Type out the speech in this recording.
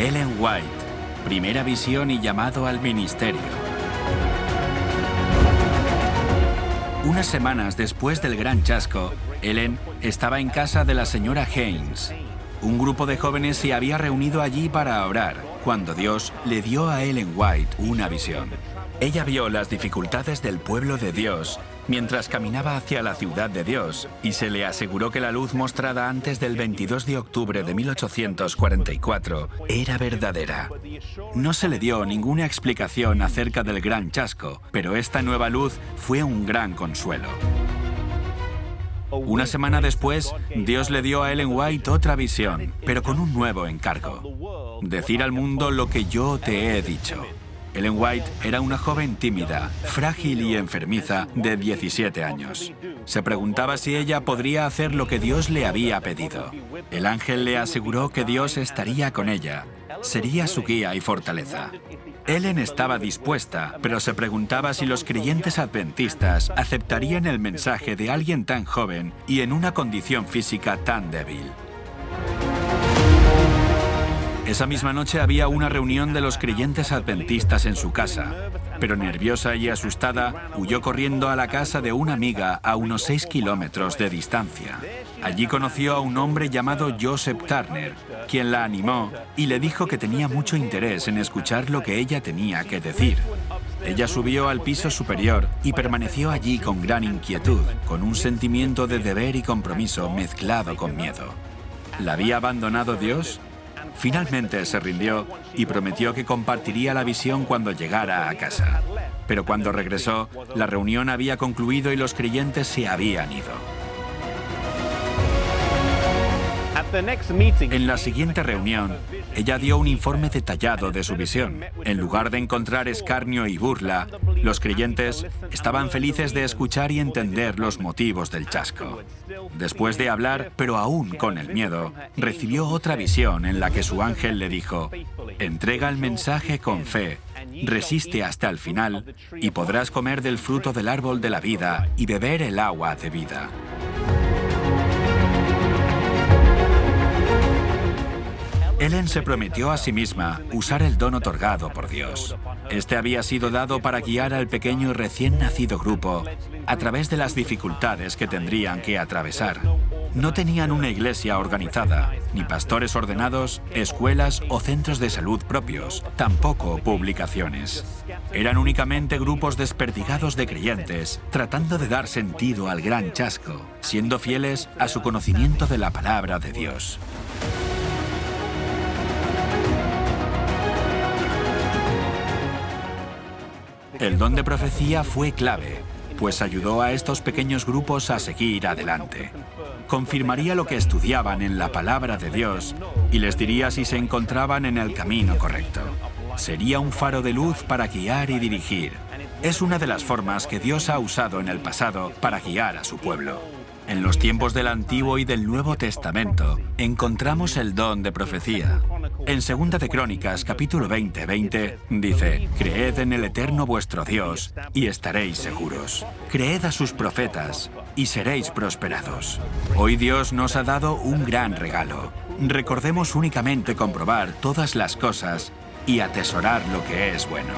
White, primera visión y llamado al ministerio. Unas semanas después del gran chasco, Ellen estaba en casa de la señora Haynes. Un grupo de jóvenes se había reunido allí para orar, cuando Dios le dio a Ellen White una visión. Ella vio las dificultades del pueblo de Dios mientras caminaba hacia la ciudad de Dios y se le aseguró que la luz mostrada antes del 22 de octubre de 1844 era verdadera. No se le dio ninguna explicación acerca del gran chasco, pero esta nueva luz fue un gran consuelo. Una semana después, Dios le dio a Ellen White otra visión, pero con un nuevo encargo. Decir al mundo lo que yo te he dicho. Ellen White era una joven tímida, frágil y enfermiza de 17 años. Se preguntaba si ella podría hacer lo que Dios le había pedido. El ángel le aseguró que Dios estaría con ella, sería su guía y fortaleza. Ellen estaba dispuesta, pero se preguntaba si los creyentes adventistas aceptarían el mensaje de alguien tan joven y en una condición física tan débil. Esa misma noche había una reunión de los creyentes adventistas en su casa, pero nerviosa y asustada, huyó corriendo a la casa de una amiga a unos 6 kilómetros de distancia. Allí conoció a un hombre llamado Joseph Turner, quien la animó y le dijo que tenía mucho interés en escuchar lo que ella tenía que decir. Ella subió al piso superior y permaneció allí con gran inquietud, con un sentimiento de deber y compromiso mezclado con miedo. ¿La había abandonado Dios? Finalmente se rindió y prometió que compartiría la visión cuando llegara a casa. Pero cuando regresó, la reunión había concluido y los creyentes se habían ido. En la siguiente reunión, ella dio un informe detallado de su visión. En lugar de encontrar escarnio y burla, los creyentes estaban felices de escuchar y entender los motivos del chasco. Después de hablar, pero aún con el miedo, recibió otra visión en la que su ángel le dijo, entrega el mensaje con fe, resiste hasta el final y podrás comer del fruto del árbol de la vida y beber el agua de vida. Ellen se prometió a sí misma usar el don otorgado por Dios. Este había sido dado para guiar al pequeño y recién nacido grupo a través de las dificultades que tendrían que atravesar. No tenían una iglesia organizada, ni pastores ordenados, escuelas o centros de salud propios, tampoco publicaciones. Eran únicamente grupos desperdigados de creyentes, tratando de dar sentido al gran chasco, siendo fieles a su conocimiento de la palabra de Dios. El don de profecía fue clave, pues ayudó a estos pequeños grupos a seguir adelante. Confirmaría lo que estudiaban en la palabra de Dios y les diría si se encontraban en el camino correcto. Sería un faro de luz para guiar y dirigir. Es una de las formas que Dios ha usado en el pasado para guiar a su pueblo. En los tiempos del Antiguo y del Nuevo Testamento encontramos el don de profecía. En Segunda de Crónicas, capítulo 20, 20, dice, Creed en el Eterno vuestro Dios y estaréis seguros. Creed a sus profetas y seréis prosperados. Hoy Dios nos ha dado un gran regalo. Recordemos únicamente comprobar todas las cosas y atesorar lo que es bueno.